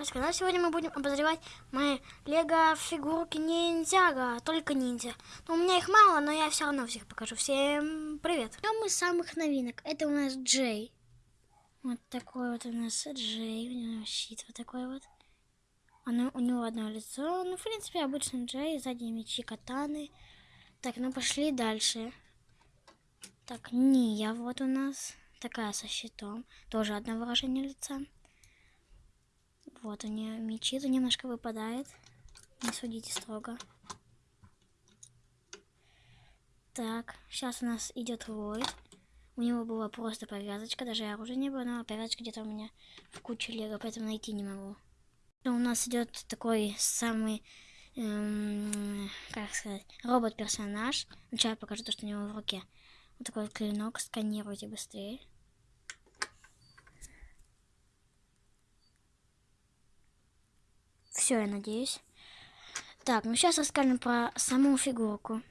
Ось, когда сегодня мы будем обозревать мои лего фигурки ниндзяга, только ниндзя. Но у меня их мало, но я все равно всех покажу. Всем привет. Мы с самых новинок. Это у нас Джей. Вот такой вот у нас Джей. У него щит вот такой вот. Оно, у него одно лицо. Ну, в принципе, обычный Джей. Сзади мечи, катаны. Так, ну пошли дальше. Так, Ния вот у нас. Такая со щитом. Тоже одно выражение лица. Вот у нее мечи, то немножко выпадает. Не судите строго. Так, сейчас у нас идет Ллойд. У него была просто повязочка, даже оружия не было, но повязочка где-то у меня в куче лего, поэтому найти не могу. У нас идет такой самый, эм, как сказать, робот-персонаж. Сначала покажу то, что у него в руке. Вот такой вот клинок, сканируйте быстрее. Все, я надеюсь. Так, ну сейчас расскажем про саму фигурку.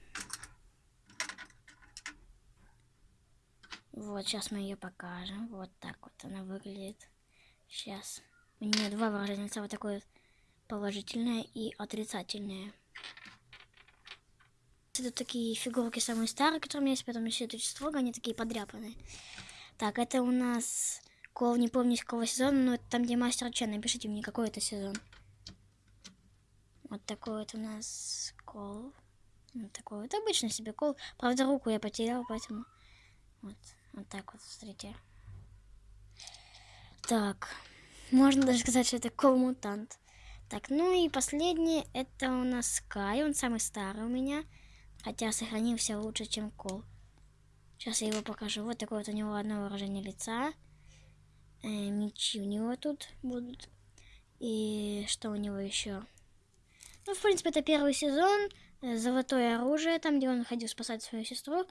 Вот, сейчас мы ее покажем. Вот так вот она выглядит. Сейчас. У нее два выражения лица, вот такое положительное и отрицательное. Это такие фигурки самые старые, которые у меня есть, потом еще это строго, они такие подряпанные. Так, это у нас кол, не помню с какого сезона, но это там, где мастер Чен, напишите мне, какой это сезон. Вот такой вот у нас кол. Вот такой вот обычный себе кол. Правда, руку я потерял, поэтому... Вот, вот так вот, смотрите. Так, можно даже сказать, что это кол-мутант. Так, ну и последний, это у нас Скай, он самый старый у меня. Хотя сохранился лучше, чем кол. Сейчас я его покажу. Вот такое вот у него одно выражение лица. Э, мечи у него тут будут. И что у него еще? Ну, в принципе, это первый сезон. Э, Золотое оружие, там, где он ходил спасать свою сестру.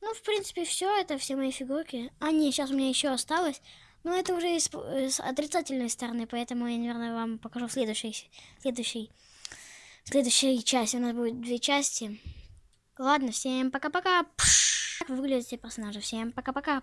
Ну, в принципе, все. Это все мои фигурки. А, нет, сейчас у меня еще осталось. Но это уже с, с отрицательной стороны, поэтому я, наверное, вам покажу в следующей, следующей, следующей части. У нас будет две части. Ладно, всем пока-пока. Как выглядят все персонажи. Всем пока-пока.